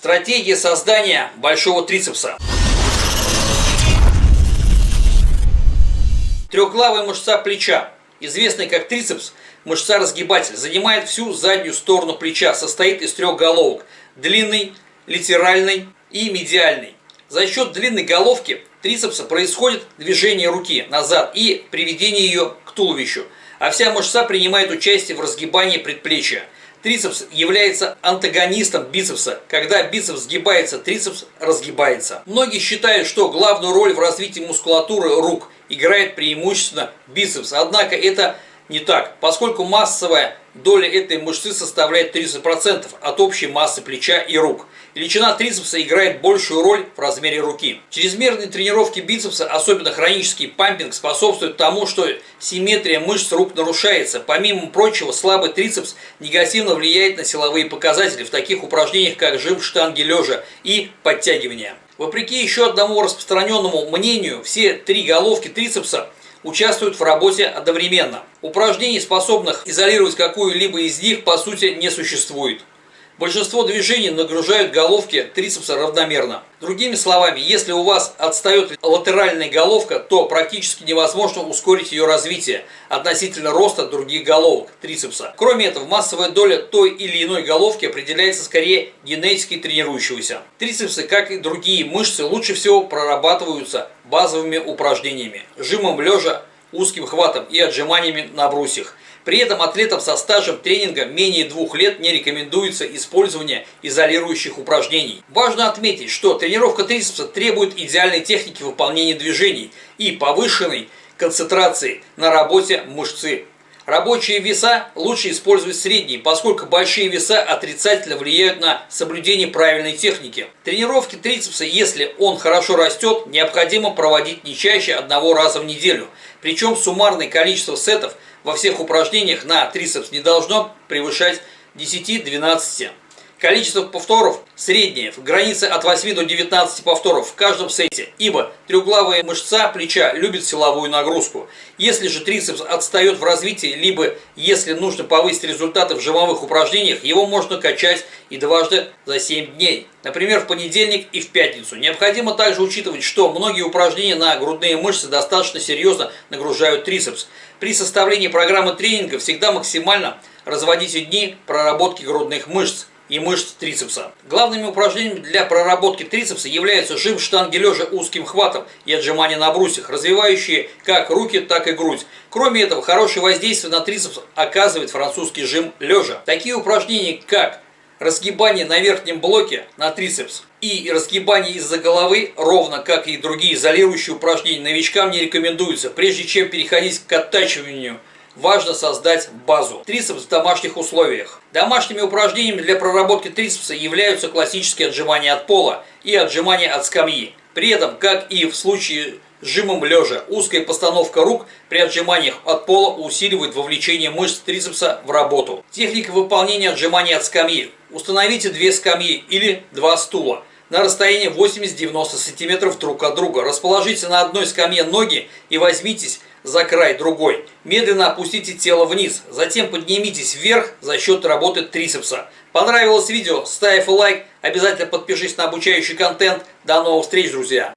Стратегия создания большого трицепса. Трехглавая мышца плеча, известная как трицепс, мышца-разгибатель, занимает всю заднюю сторону плеча, состоит из трех головок – длинной, латеральной и медиальной. За счет длинной головки трицепса происходит движение руки назад и приведение ее к туловищу, а вся мышца принимает участие в разгибании предплечья – Трицепс является антагонистом бицепса. Когда бицепс сгибается, трицепс разгибается. Многие считают, что главную роль в развитии мускулатуры рук играет преимущественно бицепс. Однако это не так, поскольку массовая доля этой мышцы составляет 30% от общей массы плеча и рук. Величина трицепса играет большую роль в размере руки. Чрезмерные тренировки бицепса, особенно хронический пампинг, способствуют тому, что симметрия мышц рук нарушается. Помимо прочего, слабый трицепс негативно влияет на силовые показатели в таких упражнениях, как жим штанги лежа и подтягивания. Вопреки еще одному распространенному мнению, все три головки трицепса участвуют в работе одновременно. Упражнений, способных изолировать какую-либо из них, по сути не существует. Большинство движений нагружают головки трицепса равномерно. Другими словами, если у вас отстает латеральная головка, то практически невозможно ускорить ее развитие относительно роста других головок трицепса. Кроме этого, массовая доля той или иной головки определяется скорее генетически тренирующегося. Трицепсы, как и другие мышцы, лучше всего прорабатываются базовыми упражнениями, жимом лежа, узким хватом и отжиманиями на брусьях. При этом атлетам со стажем тренинга менее двух лет не рекомендуется использование изолирующих упражнений. Важно отметить, что тренировка трицепса требует идеальной техники выполнения движений и повышенной концентрации на работе мышцы. Рабочие веса лучше использовать средние, поскольку большие веса отрицательно влияют на соблюдение правильной техники. Тренировки трицепса, если он хорошо растет, необходимо проводить не чаще одного раза в неделю. Причем суммарное количество сетов – во всех упражнениях на трицепс не должно превышать 10-12. Количество повторов среднее, в границе от 8 до 19 повторов в каждом сете, ибо трехглавая мышца плеча любит силовую нагрузку. Если же трицепс отстает в развитии, либо если нужно повысить результаты в жимовых упражнениях, его можно качать и дважды за 7 дней. Например, в понедельник и в пятницу. Необходимо также учитывать, что многие упражнения на грудные мышцы достаточно серьезно нагружают трицепс. При составлении программы тренинга всегда максимально разводите дни проработки грудных мышц и мышц трицепса. Главными упражнениями для проработки трицепса являются жим штанги лежа узким хватом и отжимания на брусьях, развивающие как руки, так и грудь. Кроме этого, хорошее воздействие на трицепс оказывает французский жим лежа. Такие упражнения, как разгибание на верхнем блоке на трицепс и разгибание из-за головы, ровно как и другие изолирующие упражнения, новичкам не рекомендуются, прежде чем переходить к оттачиванию важно создать базу. Трицепс в домашних условиях. Домашними упражнениями для проработки трицепса являются классические отжимания от пола и отжимания от скамьи. При этом, как и в случае с жимом лежа, узкая постановка рук при отжиманиях от пола усиливает вовлечение мышц трицепса в работу. Техника выполнения отжиманий от скамьи. Установите две скамьи или два стула на расстоянии 80-90 см друг от друга. Расположите на одной скамье ноги и возьмитесь за край другой. Медленно опустите тело вниз, затем поднимитесь вверх за счет работы трицепса. Понравилось видео? Ставь лайк, обязательно подпишись на обучающий контент. До новых встреч, друзья!